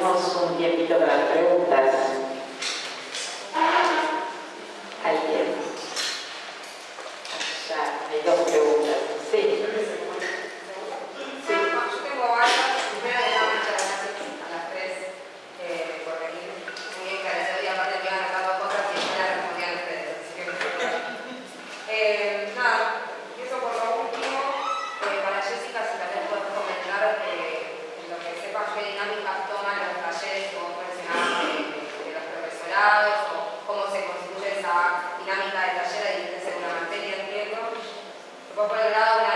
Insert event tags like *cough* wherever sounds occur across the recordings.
abrirnos un tiempito para las preguntas. Poi Laura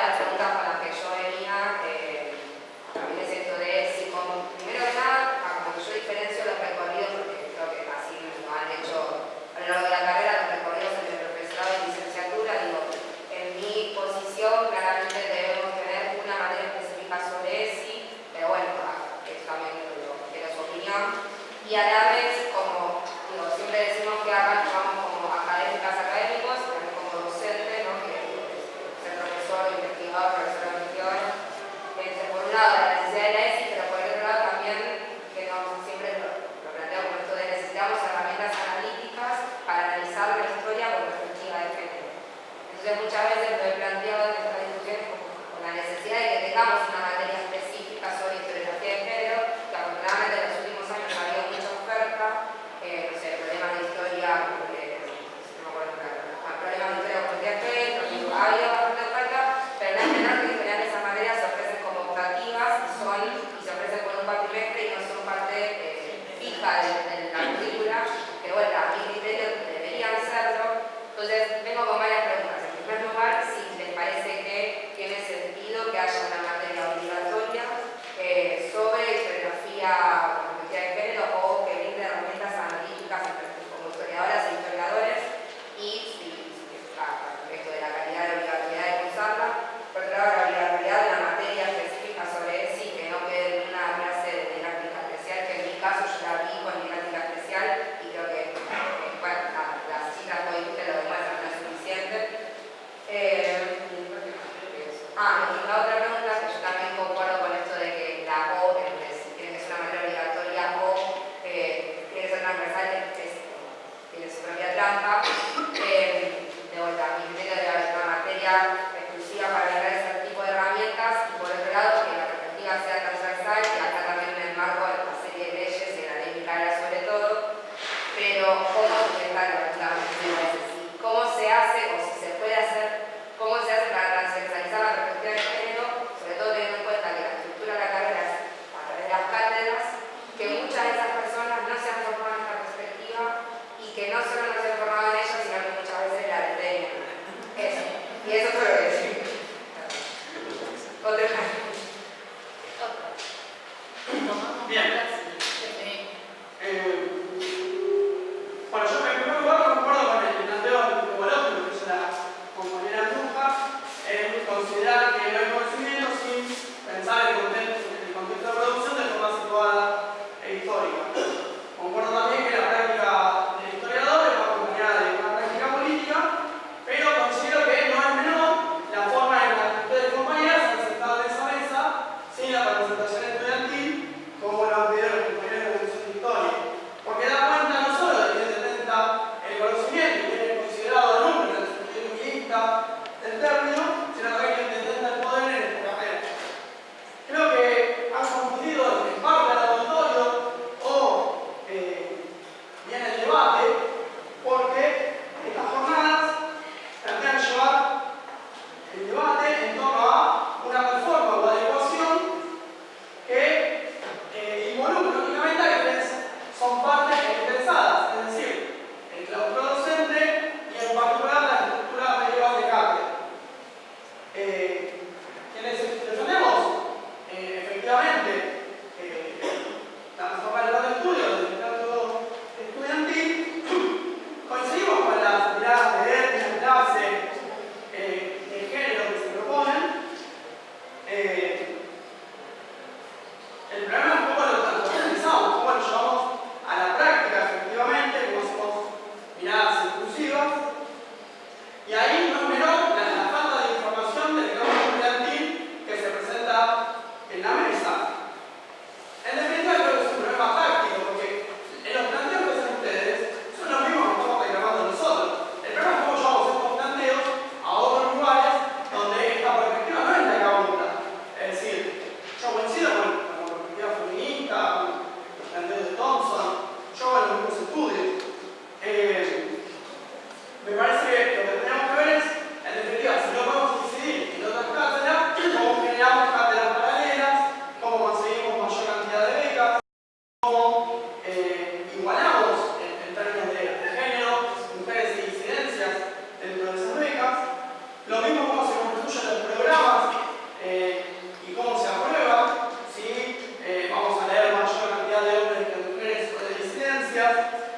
Zé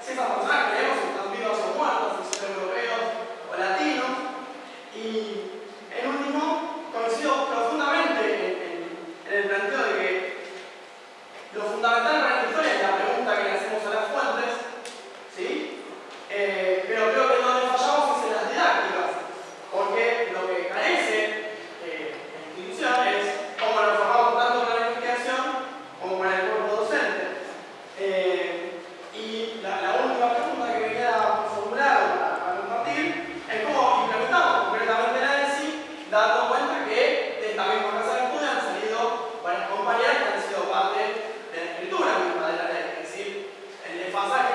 现在我们。faz a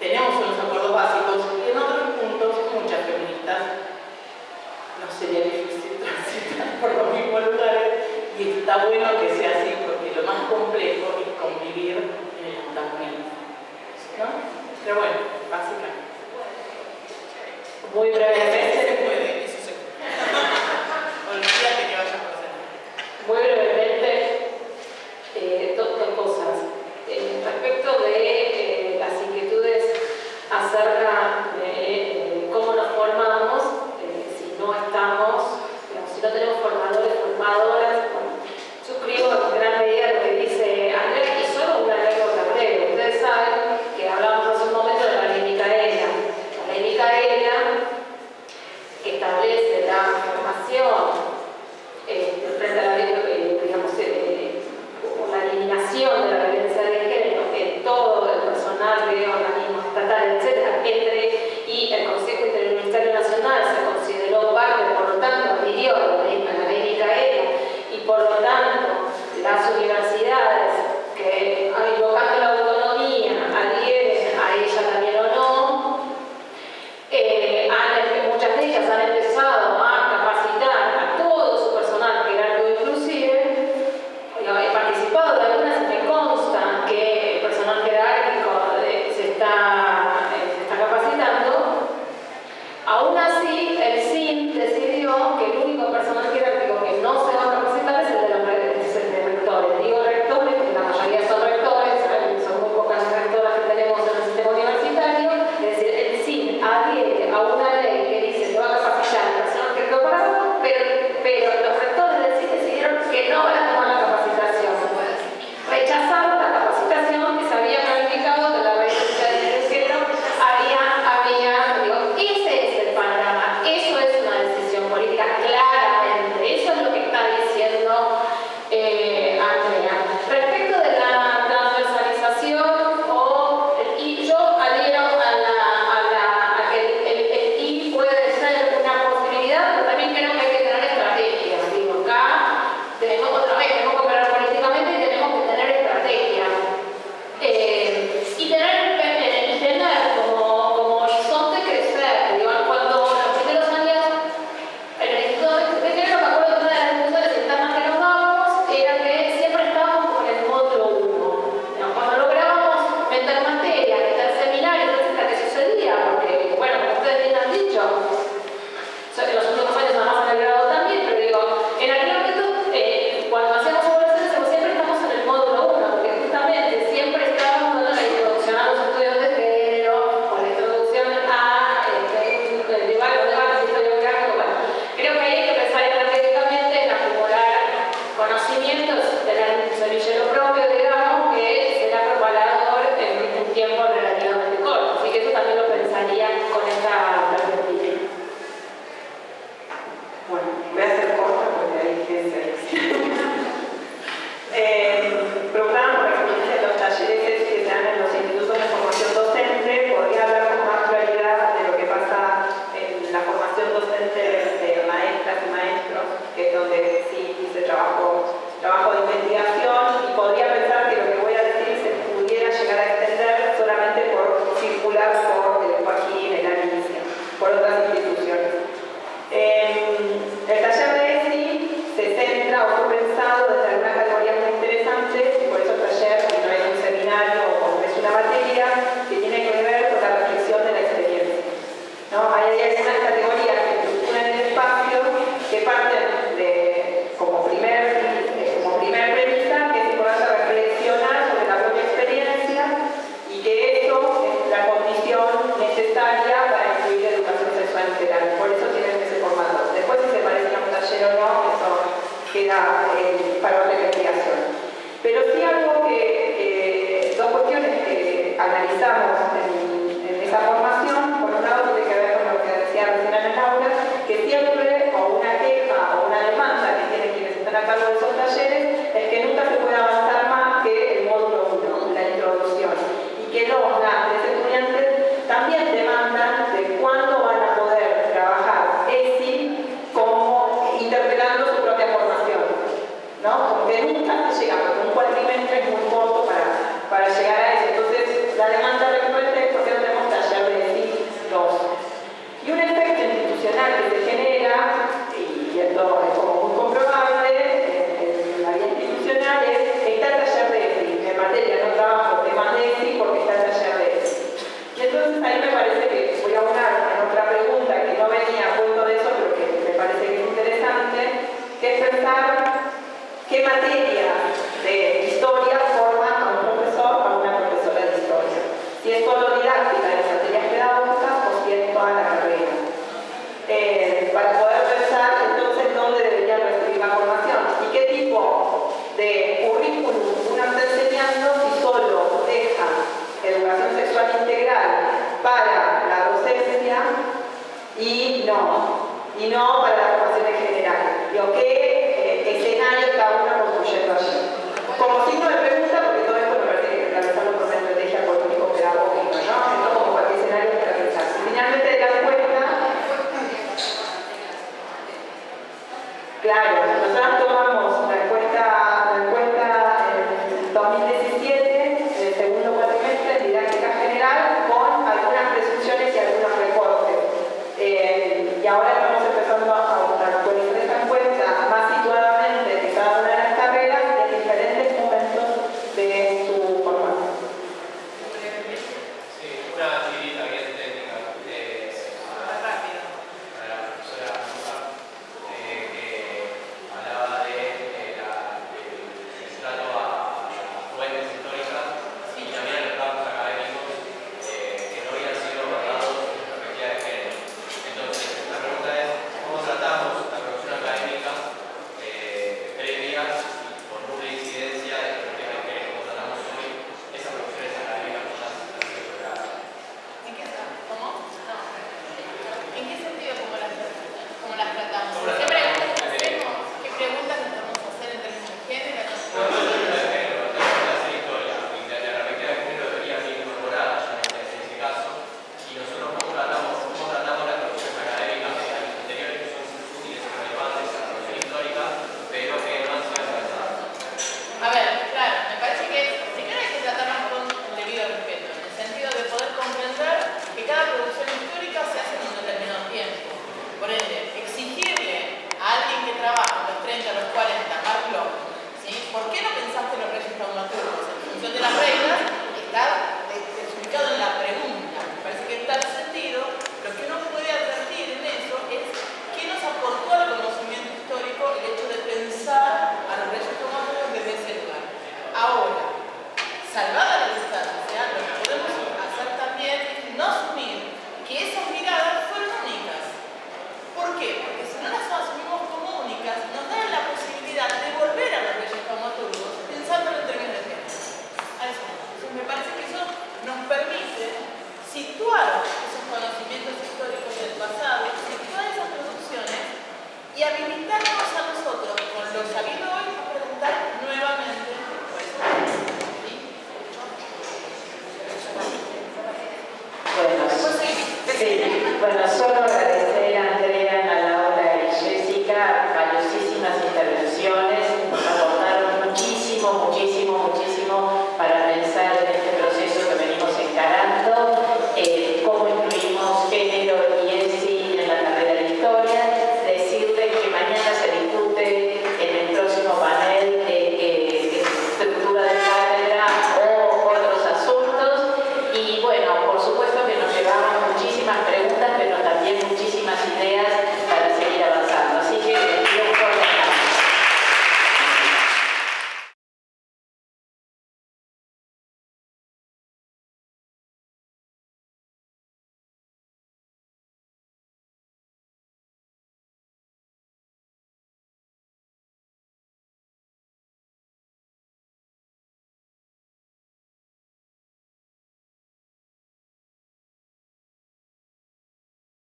tenemos unos acuerdos básicos y en otros puntos muchas feministas nos sería difícil *laughs* transitar por los mismos lugares y está bueno que sea así porque lo más complejo es convivir en el antagonismo. ¿no? Pero bueno, básicamente. Muy brevemente. Eh, para otra investigación. Pero sí algo que, eh, dos cuestiones que analizamos en, en, esa formación, por un lado tiene que ver con lo que decía recién Ana Laura, que siempre o una queja o una demanda que tienen quienes están a cargo de esos talleres